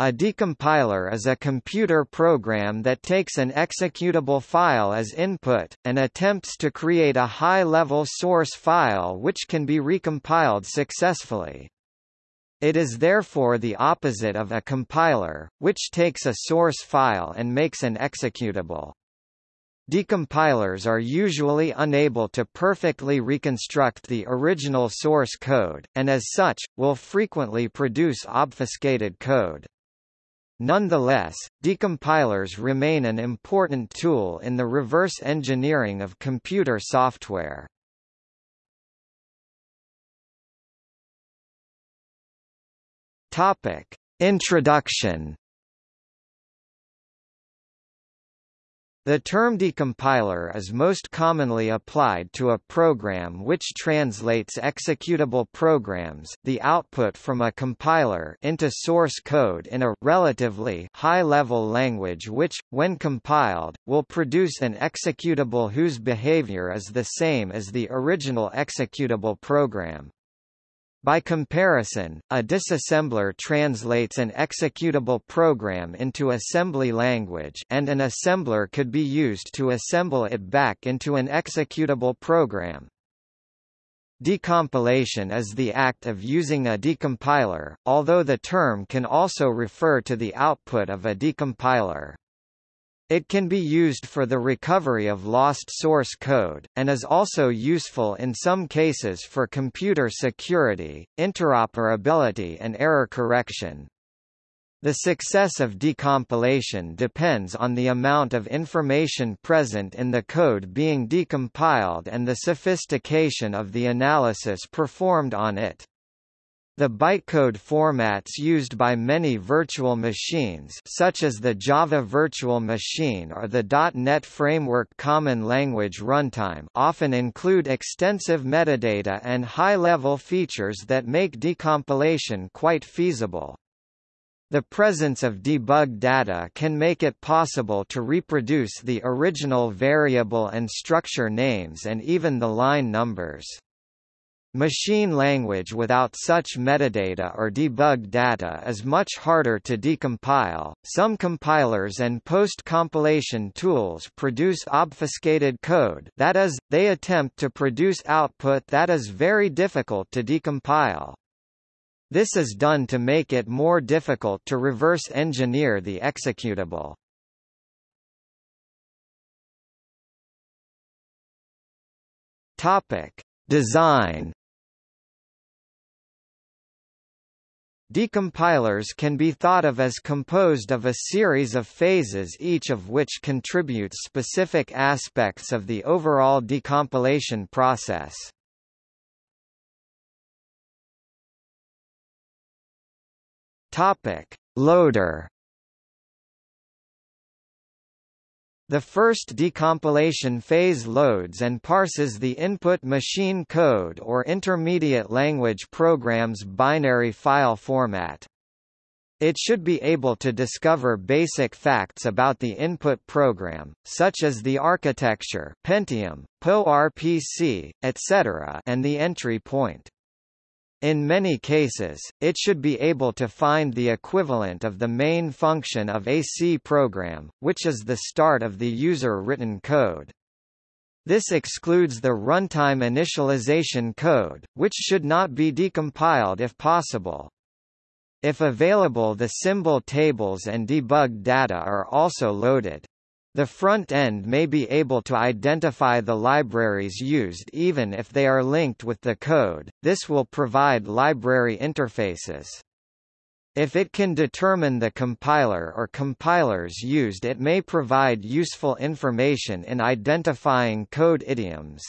A decompiler is a computer program that takes an executable file as input, and attempts to create a high-level source file which can be recompiled successfully. It is therefore the opposite of a compiler, which takes a source file and makes an executable. Decompilers are usually unable to perfectly reconstruct the original source code, and as such, will frequently produce obfuscated code. Nonetheless, decompilers remain an important tool in the reverse engineering of computer software. Topic: Introduction The term decompiler is most commonly applied to a program which translates executable programs the output from a compiler into source code in a relatively high-level language which, when compiled, will produce an executable whose behavior is the same as the original executable program. By comparison, a disassembler translates an executable program into assembly language and an assembler could be used to assemble it back into an executable program. Decompilation is the act of using a decompiler, although the term can also refer to the output of a decompiler. It can be used for the recovery of lost source code, and is also useful in some cases for computer security, interoperability and error correction. The success of decompilation depends on the amount of information present in the code being decompiled and the sophistication of the analysis performed on it. The bytecode formats used by many virtual machines such as the Java Virtual Machine or the .NET Framework Common Language Runtime often include extensive metadata and high-level features that make decompilation quite feasible. The presence of debug data can make it possible to reproduce the original variable and structure names and even the line numbers. Machine language without such metadata or debugged data is much harder to decompile. Some compilers and post-compilation tools produce obfuscated code that is, they attempt to produce output that is very difficult to decompile. This is done to make it more difficult to reverse engineer the executable. Topic: Design Decompilers can be thought of as composed of a series of phases each of which contributes specific aspects of the overall decompilation process. Topic: Loader The first decompilation phase loads and parses the input machine code or intermediate language program's binary file format. It should be able to discover basic facts about the input program, such as the architecture Pentium, PowerPC, etc. and the entry point. In many cases, it should be able to find the equivalent of the main function of a C program, which is the start of the user-written code. This excludes the runtime initialization code, which should not be decompiled if possible. If available the symbol tables and debug data are also loaded. The front end may be able to identify the libraries used even if they are linked with the code, this will provide library interfaces. If it can determine the compiler or compilers used it may provide useful information in identifying code idioms.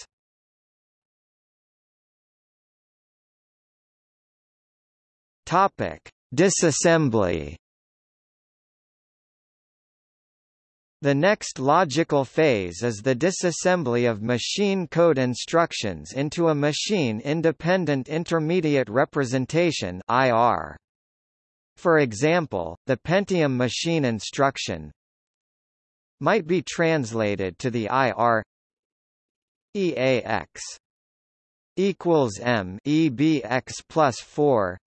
Disassembly The next logical phase is the disassembly of machine code instructions into a machine-independent intermediate representation IR. For example, the Pentium machine instruction might be translated to the IR EAX equals M EBX plus 4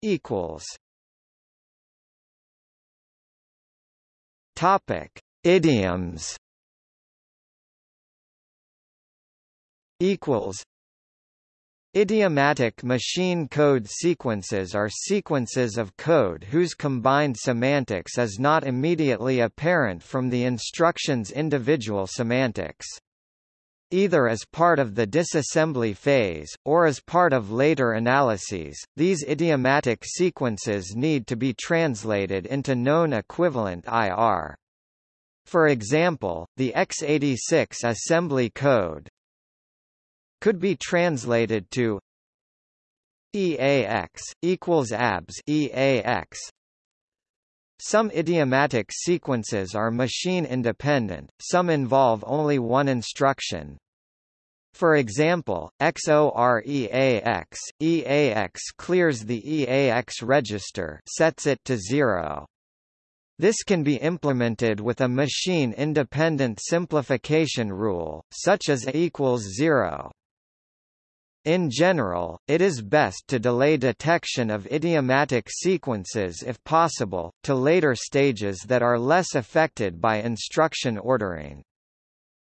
equals Topic: Idioms. Equals. Idiomatic machine code sequences are sequences of code whose combined semantics is not immediately apparent from the instruction's individual semantics. Either as part of the disassembly phase, or as part of later analyses, these idiomatic sequences need to be translated into known equivalent IR. For example, the x86 assembly code could be translated to EAX equals ABS EAX some idiomatic sequences are machine-independent, some involve only one instruction. For example, XOREAX, EAX clears the EAX register sets it to zero. This can be implemented with a machine-independent simplification rule, such as A equals zero. In general, it is best to delay detection of idiomatic sequences if possible, to later stages that are less affected by instruction ordering.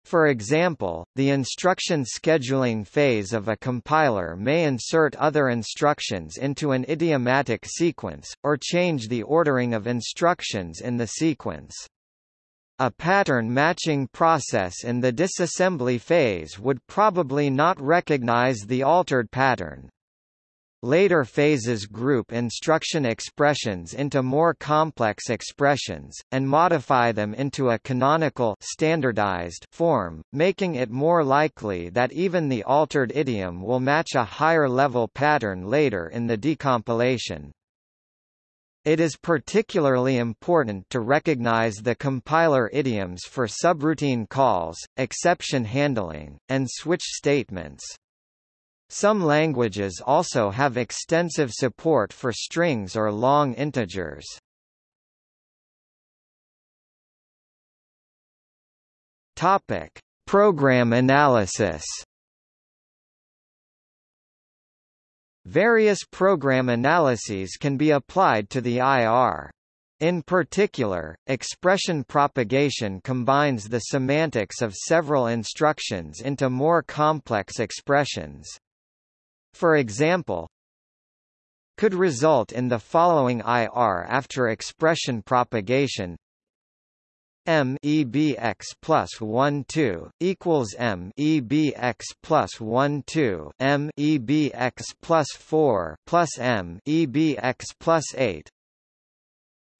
For example, the instruction scheduling phase of a compiler may insert other instructions into an idiomatic sequence, or change the ordering of instructions in the sequence. A pattern matching process in the disassembly phase would probably not recognize the altered pattern. Later phases group instruction expressions into more complex expressions, and modify them into a canonical standardized form, making it more likely that even the altered idiom will match a higher-level pattern later in the decompilation. It is particularly important to recognize the compiler idioms for subroutine calls, exception handling, and switch statements. Some languages also have extensive support for strings or long integers. Topic: Program analysis. Various program analyses can be applied to the IR. In particular, expression propagation combines the semantics of several instructions into more complex expressions. For example, could result in the following IR after expression propagation M E B x plus one two equals M E B x plus one two M E B x plus four plus M E B x plus eight.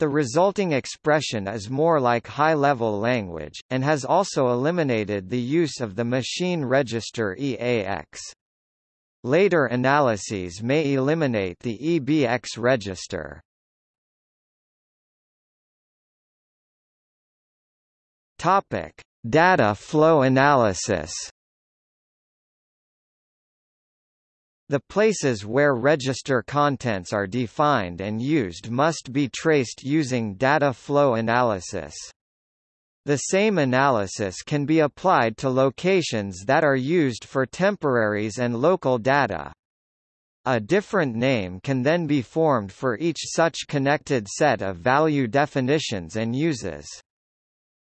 The resulting expression is more like high-level language, and has also eliminated the use of the machine register EAX. Later analyses may eliminate the EBX register. Topic: Data flow analysis. The places where register contents are defined and used must be traced using data flow analysis. The same analysis can be applied to locations that are used for temporaries and local data. A different name can then be formed for each such connected set of value definitions and uses.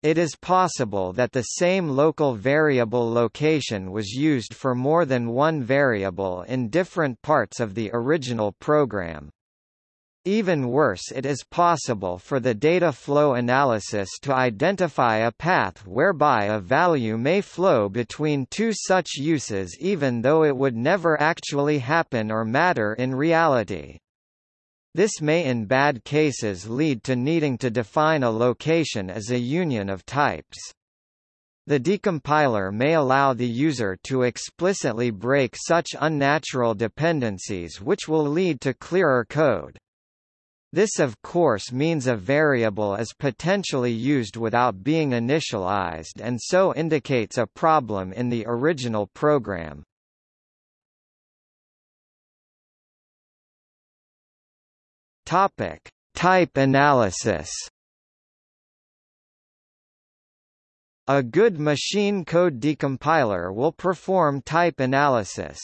It is possible that the same local variable location was used for more than one variable in different parts of the original program. Even worse it is possible for the data flow analysis to identify a path whereby a value may flow between two such uses even though it would never actually happen or matter in reality. This may in bad cases lead to needing to define a location as a union of types. The decompiler may allow the user to explicitly break such unnatural dependencies which will lead to clearer code. This of course means a variable is potentially used without being initialized and so indicates a problem in the original program. Topic: Type analysis. A good machine code decompiler will perform type analysis.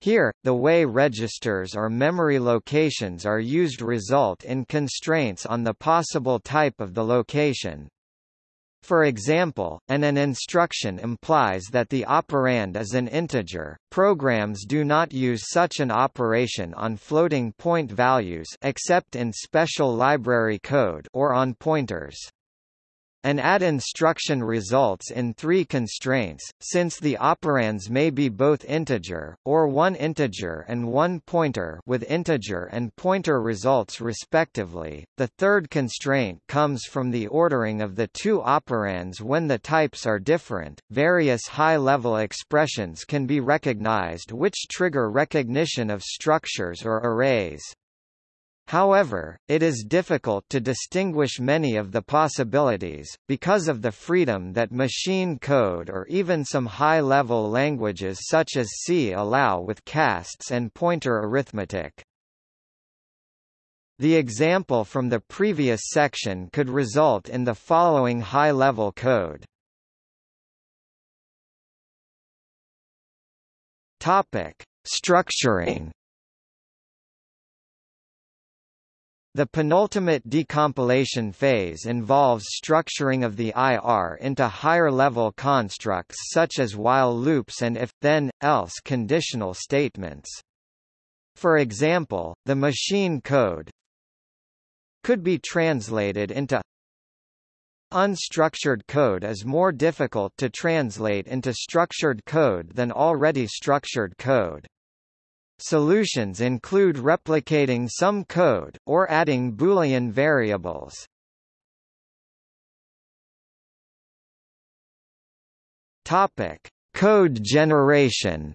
Here, the way registers or memory locations are used result in constraints on the possible type of the location. For example, an AND instruction implies that the operand is an integer. Programs do not use such an operation on floating point values except in special library code or on pointers. An add instruction results in three constraints, since the operands may be both integer, or one integer and one pointer with integer and pointer results respectively. The third constraint comes from the ordering of the two operands when the types are different. Various high-level expressions can be recognized which trigger recognition of structures or arrays. However, it is difficult to distinguish many of the possibilities, because of the freedom that machine code or even some high-level languages such as C allow with casts and pointer arithmetic. The example from the previous section could result in the following high-level code. Topic: Structuring The penultimate decompilation phase involves structuring of the IR into higher-level constructs such as while loops and if, then, else conditional statements. For example, the machine code could be translated into Unstructured code is more difficult to translate into structured code than already structured code. Solutions include replicating some code, or adding Boolean variables. Topic: Code generation.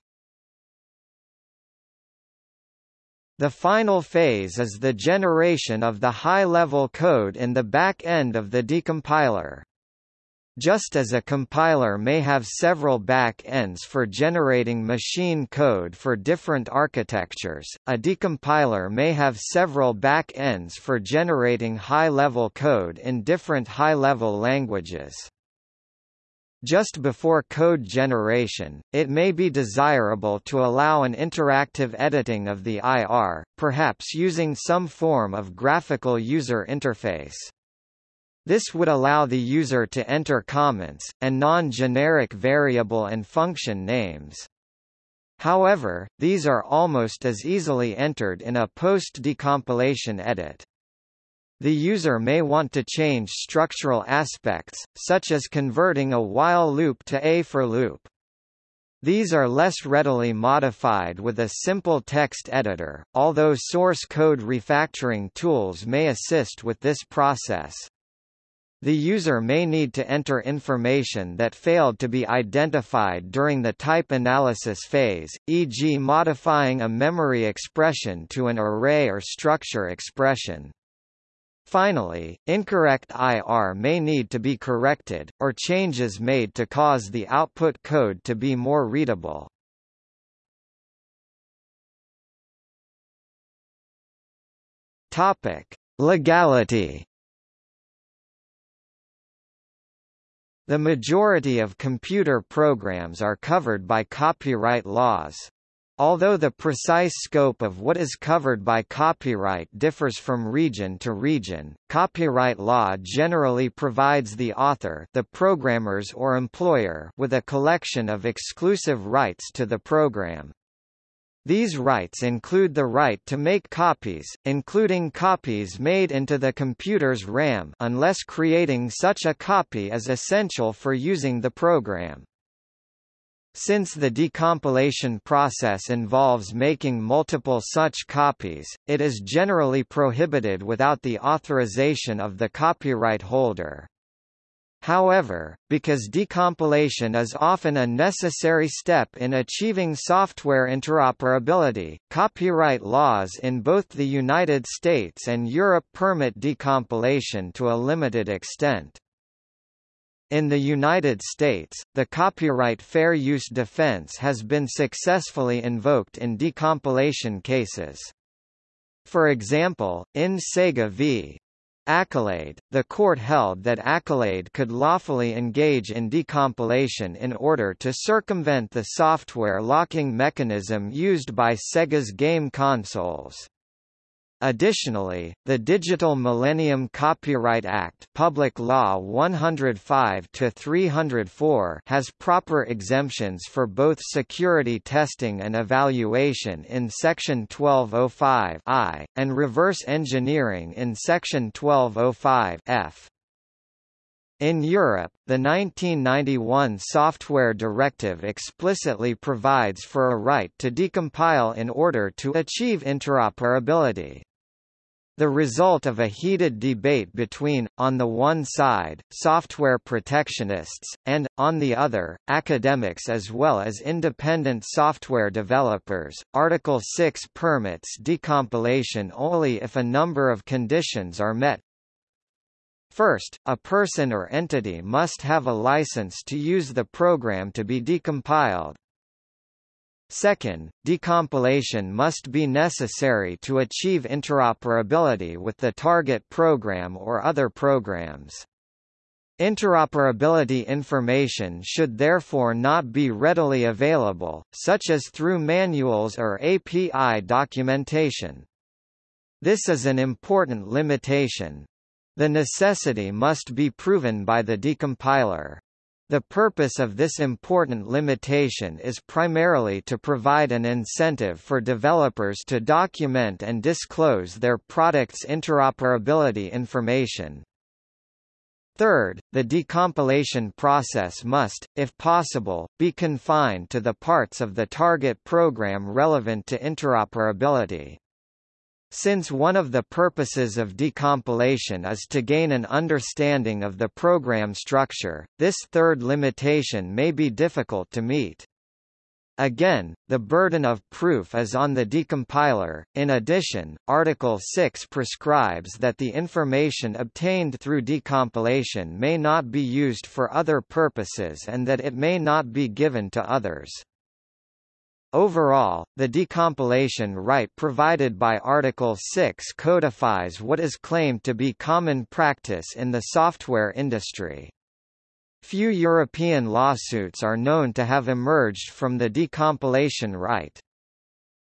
The final phase is the generation of the high-level code in the back end of the decompiler. Just as a compiler may have several back-ends for generating machine code for different architectures, a decompiler may have several back-ends for generating high-level code in different high-level languages. Just before code generation, it may be desirable to allow an interactive editing of the IR, perhaps using some form of graphical user interface. This would allow the user to enter comments, and non-generic variable and function names. However, these are almost as easily entered in a post-decompilation edit. The user may want to change structural aspects, such as converting a while loop to a for loop. These are less readily modified with a simple text editor, although source code refactoring tools may assist with this process. The user may need to enter information that failed to be identified during the type analysis phase, e.g. modifying a memory expression to an array or structure expression. Finally, incorrect IR may need to be corrected, or changes made to cause the output code to be more readable. Topic: Legality The majority of computer programs are covered by copyright laws. Although the precise scope of what is covered by copyright differs from region to region, copyright law generally provides the author the programmers or employer with a collection of exclusive rights to the program. These rights include the right to make copies, including copies made into the computer's RAM unless creating such a copy is essential for using the program. Since the decompilation process involves making multiple such copies, it is generally prohibited without the authorization of the copyright holder. However, because decompilation is often a necessary step in achieving software interoperability, copyright laws in both the United States and Europe permit decompilation to a limited extent. In the United States, the copyright fair use defense has been successfully invoked in decompilation cases. For example, in Sega v. Accolade, the court held that Accolade could lawfully engage in decompilation in order to circumvent the software locking mechanism used by Sega's game consoles. Additionally, the Digital Millennium Copyright Act Public Law 105-304 has proper exemptions for both security testing and evaluation in Section 1205 I, and reverse engineering in Section 1205 F. In Europe, the 1991 Software Directive explicitly provides for a right to decompile in order to achieve interoperability. The result of a heated debate between, on the one side, software protectionists, and, on the other, academics as well as independent software developers, Article 6 permits decompilation only if a number of conditions are met. First, a person or entity must have a license to use the program to be decompiled. Second, decompilation must be necessary to achieve interoperability with the target program or other programs. Interoperability information should therefore not be readily available, such as through manuals or API documentation. This is an important limitation. The necessity must be proven by the decompiler. The purpose of this important limitation is primarily to provide an incentive for developers to document and disclose their product's interoperability information. Third, the decompilation process must, if possible, be confined to the parts of the target program relevant to interoperability. Since one of the purposes of decompilation is to gain an understanding of the program structure, this third limitation may be difficult to meet. Again, the burden of proof is on the decompiler. In addition, Article 6 prescribes that the information obtained through decompilation may not be used for other purposes and that it may not be given to others. Overall, the decompilation right provided by Article 6 codifies what is claimed to be common practice in the software industry. Few European lawsuits are known to have emerged from the decompilation right.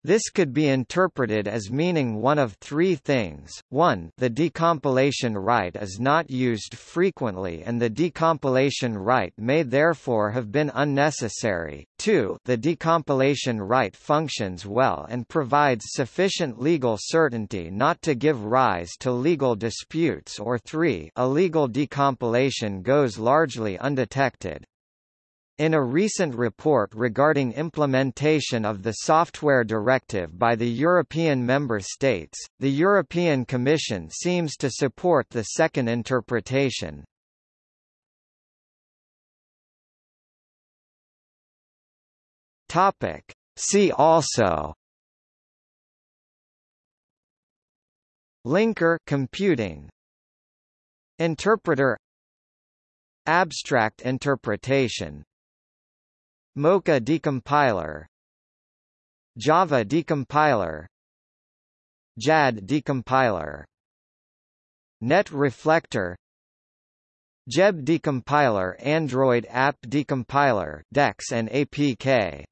This could be interpreted as meaning one of three things. 1. The decompilation right is not used frequently and the decompilation right may therefore have been unnecessary. 2. The decompilation right functions well and provides sufficient legal certainty not to give rise to legal disputes or 3. Illegal decompilation goes largely undetected. In a recent report regarding implementation of the Software Directive by the European member states, the European Commission seems to support the second interpretation. Topic. See also Linker computing Interpreter Abstract interpretation Mocha decompiler. Java decompiler. JAD decompiler. Net Reflector. JEB decompiler Android app decompiler DEX and APK